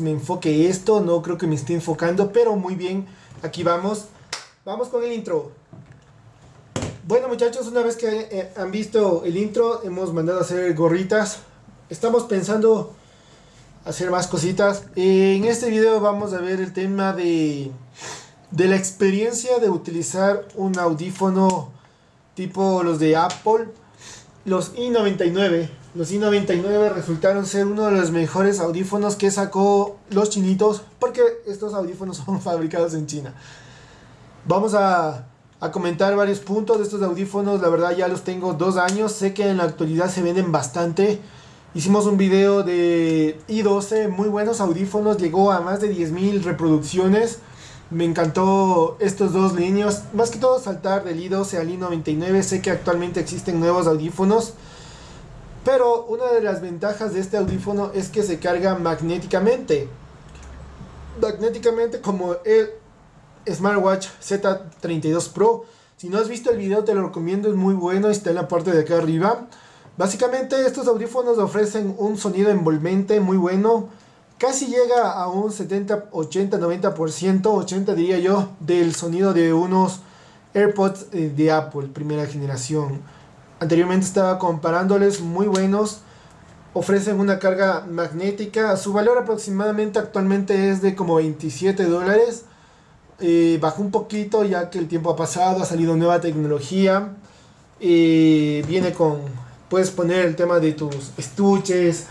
me enfoque esto, no creo que me esté enfocando, pero muy bien, aquí vamos. Vamos con el intro. Bueno muchachos, una vez que eh, han visto el intro, hemos mandado a hacer gorritas. Estamos pensando hacer más cositas. En este video vamos a ver el tema de, de la experiencia de utilizar un audífono tipo los de Apple, los i99. Los i99 resultaron ser uno de los mejores audífonos que sacó los chinitos porque estos audífonos son fabricados en China. Vamos a, a, comentar varios puntos de estos audífonos. La verdad ya los tengo dos años. Sé que en la actualidad se venden bastante. Hicimos un video de i12, muy buenos audífonos. Llegó a más de 10.000 reproducciones. Me encantó estos dos líneas. Más que todo saltar del i12 al i99. Sé que actualmente existen nuevos audífonos pero una de las ventajas de este audífono es que se carga magnéticamente. Magnéticamente como el Smartwatch Z32 Pro. Si no has visto el video te lo recomiendo, es muy bueno, está en la parte de acá arriba. Básicamente estos audífonos ofrecen un sonido envolvente muy bueno. Casi llega a un 70, 80, 90%, 80 diría yo, del sonido de unos AirPods eh, de Apple, primera generación. Anteriormente estaba comparándoles muy buenos. Ofrecen una carga magnética. Su valor aproximadamente actualmente es de como 27 dólares. Eh, bajó un poquito ya que el tiempo ha pasado. Ha salido nueva tecnología. Eh, viene con... Puedes poner el tema de tus estuches.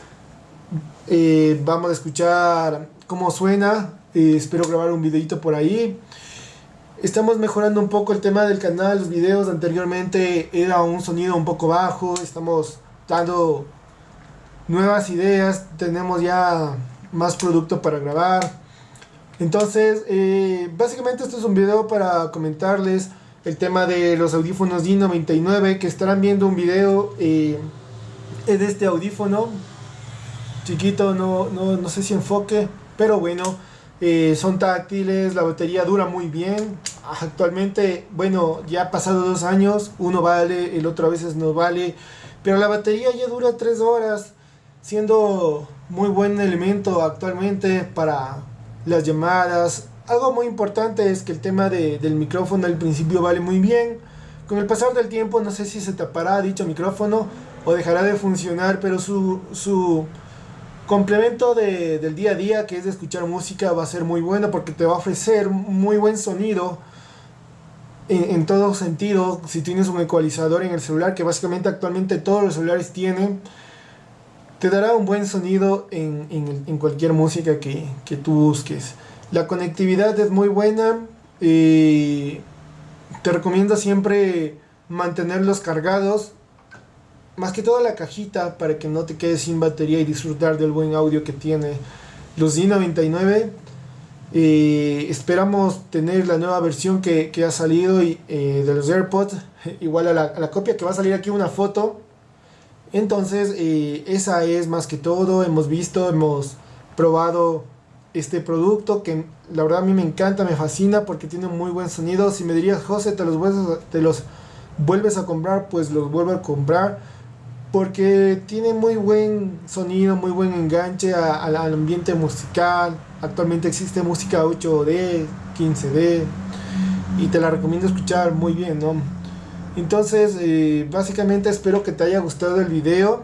Eh, vamos a escuchar cómo suena. espero grabar un videito por ahí. Estamos mejorando un poco el tema del canal, los videos anteriormente era un sonido un poco bajo, estamos dando nuevas ideas, tenemos ya más producto para grabar. Entonces, eh, básicamente esto es un video para comentarles el tema de los audífonos D99 que estarán viendo un video eh, de este audífono chiquito, no, no, no sé si enfoque, pero bueno. Eh, son táctiles, la batería dura muy bien. Actualmente, bueno, ya ha pasado dos años, uno vale, el otro a veces no vale, pero la batería ya dura tres horas, siendo muy buen elemento actualmente para las llamadas. Algo muy importante es que el tema de, del micrófono al principio vale muy bien. Con el pasar del tiempo no sé si se tapará dicho micrófono o dejará de funcionar, pero su, su complemento de, del día a día que es de escuchar música va a ser muy bueno porque te va a ofrecer muy buen sonido en, en, todo sentido. Si tienes un ecualizador en el celular que básicamente actualmente todos los celulares tienen te dará un buen sonido en, cualquier música que, que, tú busques. La conectividad es muy buena y te recomiendo siempre mantenerlos cargados más que toda la cajita para que no te quedes sin batería y disfrutar del buen audio que tiene. Los D99 eh, esperamos tener la nueva versión que, que ha salido y, eh, de los AirPods igual a la, la, copia que va a salir aquí una foto. Entonces eh, esa es más que todo. Hemos visto hemos probado este producto que la verdad a mí me encanta me fascina porque tiene muy buen sonido. Si me dirías José te los te los vuelves a comprar pues los vuelvo a comprar porque tiene muy buen sonido, muy buen enganche al ambiente musical. Actualmente existe música 8D, 15D y te la recomiendo escuchar muy bien, ¿no? Entonces, eh, básicamente espero que te haya gustado el video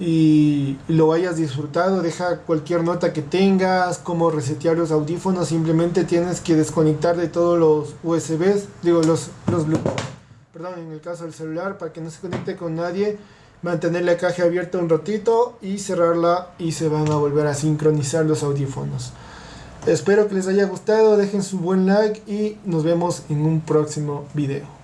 y lo hayas disfrutado. Deja cualquier nota que tengas, como resetear los audífonos. Simplemente tienes que desconectar de todos los USBs, digo, los, los Bluetooth en el caso del celular, para que no se conecte con nadie, mantener la caja abierta un ratito y cerrarla y se van a volver a sincronizar los audífonos. Espero que les haya gustado, dejen su buen like y nos vemos en un próximo video.